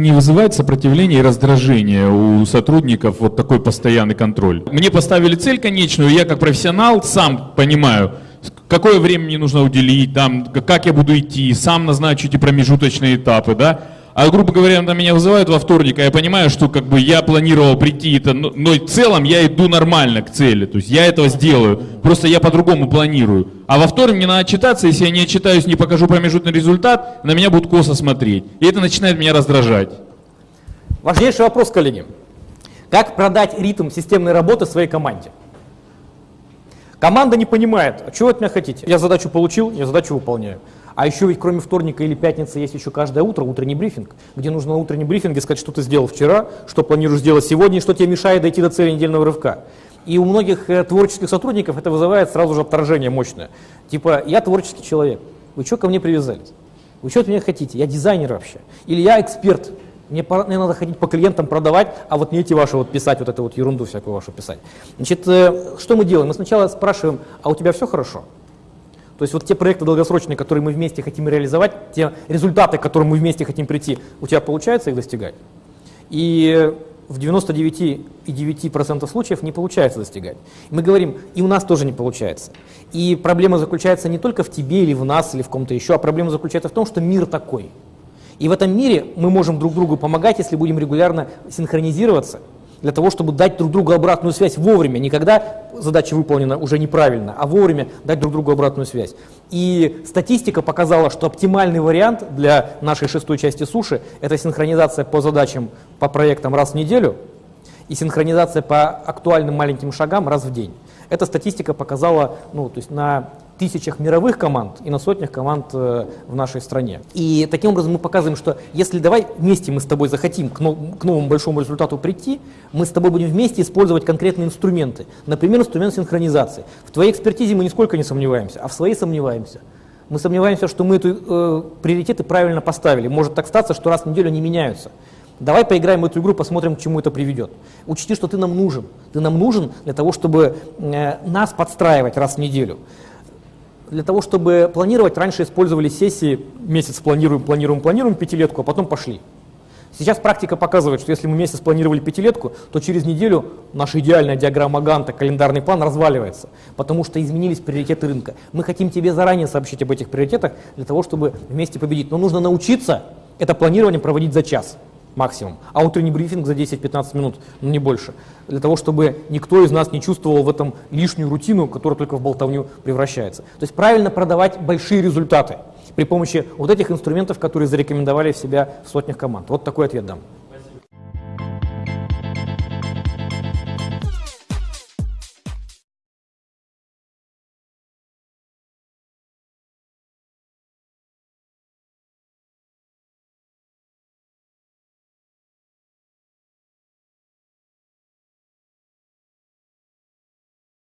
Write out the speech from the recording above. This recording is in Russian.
Не вызывает сопротивления и раздражения у сотрудников вот такой постоянный контроль. Мне поставили цель конечную, я как профессионал сам понимаю, какое время мне нужно уделить, там, как я буду идти, сам назначу эти промежуточные этапы, да. А грубо говоря, на меня вызывают во вторник, а я понимаю, что как бы я планировал прийти, это, но, но в целом я иду нормально к цели, то есть я этого сделаю, просто я по-другому планирую. А во вторник мне надо отчитаться, если я не отчитаюсь, не покажу промежуточный результат, на меня будут косо смотреть. И это начинает меня раздражать. Важнейший вопрос, коллеги. Как продать ритм системной работы своей команде? Команда не понимает, а чего от меня хотите? Я задачу получил, я задачу выполняю. А еще ведь кроме вторника или пятницы есть еще каждое утро утренний брифинг, где нужно на утреннем брифинге сказать, что ты сделал вчера, что планируешь сделать сегодня и что тебе мешает дойти до цели недельного рывка. И у многих э, творческих сотрудников это вызывает сразу же отторжение мощное. Типа, я творческий человек, вы что ко мне привязались? Вы что от меня хотите? Я дизайнер вообще. Или я эксперт, мне, мне надо ходить по клиентам продавать, а вот не эти ваши вот писать, вот эту вот ерунду всякую вашу писать. Значит, э, что мы делаем? Мы сначала спрашиваем, а у тебя все хорошо? То есть вот те проекты долгосрочные, которые мы вместе хотим реализовать, те результаты, к которым мы вместе хотим прийти, у тебя получается их достигать? И в 99,9% случаев не получается достигать. Мы говорим, и у нас тоже не получается. И проблема заключается не только в тебе или в нас, или в ком-то еще, а проблема заключается в том, что мир такой – и в этом мире мы можем друг другу помогать, если будем регулярно синхронизироваться, для того, чтобы дать друг другу обратную связь вовремя, не когда задача выполнена уже неправильно, а вовремя дать друг другу обратную связь. И статистика показала, что оптимальный вариант для нашей шестой части суши – это синхронизация по задачам, по проектам раз в неделю и синхронизация по актуальным маленьким шагам раз в день. Эта статистика показала ну, то есть на тысячах мировых команд и на сотнях команд э, в нашей стране. И таким образом мы показываем, что если давай вместе мы с тобой захотим к, новому большому результату прийти, мы с тобой будем вместе использовать конкретные инструменты. Например, инструмент синхронизации. В твоей экспертизе мы нисколько не сомневаемся, а в своей сомневаемся. Мы сомневаемся, что мы эти э, приоритеты правильно поставили. Может так статься, что раз в неделю они меняются. Давай поиграем в эту игру, посмотрим, к чему это приведет. Учти, что ты нам нужен. Ты нам нужен для того, чтобы э, нас подстраивать раз в неделю для того, чтобы планировать, раньше использовали сессии, месяц планируем, планируем, планируем пятилетку, а потом пошли. Сейчас практика показывает, что если мы месяц планировали пятилетку, то через неделю наша идеальная диаграмма Ганта, календарный план разваливается, потому что изменились приоритеты рынка. Мы хотим тебе заранее сообщить об этих приоритетах для того, чтобы вместе победить. Но нужно научиться это планирование проводить за час максимум, а утренний брифинг за 10-15 минут, ну не больше, для того, чтобы никто из нас не чувствовал в этом лишнюю рутину, которая только в болтовню превращается. То есть правильно продавать большие результаты при помощи вот этих инструментов, которые зарекомендовали в себя в сотнях команд. Вот такой ответ дам.